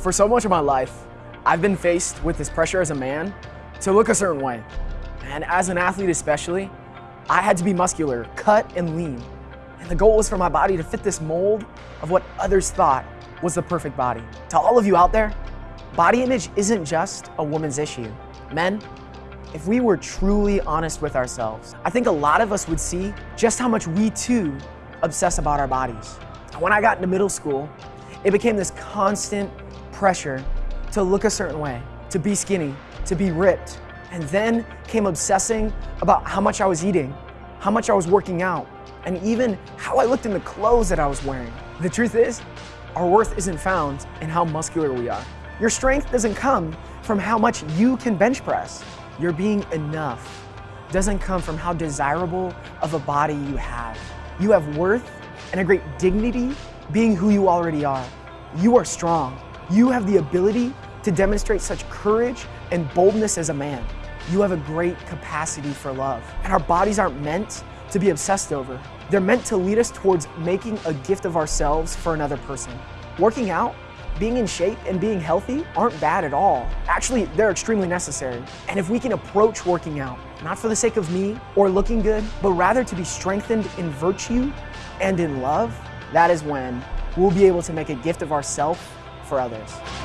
For so much of my life, I've been faced with this pressure as a man to look a certain way. And as an athlete especially, I had to be muscular, cut and lean. And the goal was for my body to fit this mold of what others thought was the perfect body. To all of you out there, body image isn't just a woman's issue. Men, if we were truly honest with ourselves, I think a lot of us would see just how much we too obsess about our bodies. When I got into middle school, it became this constant pressure to look a certain way, to be skinny, to be ripped. And then came obsessing about how much I was eating, how much I was working out, and even how I looked in the clothes that I was wearing. The truth is, our worth isn't found in how muscular we are. Your strength doesn't come from how much you can bench press. Your being enough doesn't come from how desirable of a body you have. You have worth and a great dignity being who you already are. You are strong. You have the ability to demonstrate such courage and boldness as a man. You have a great capacity for love. And our bodies aren't meant to be obsessed over. They're meant to lead us towards making a gift of ourselves for another person. Working out, being in shape, and being healthy aren't bad at all. Actually, they're extremely necessary. And if we can approach working out, not for the sake of me or looking good, but rather to be strengthened in virtue and in love, that is when we'll be able to make a gift of ourselves for others.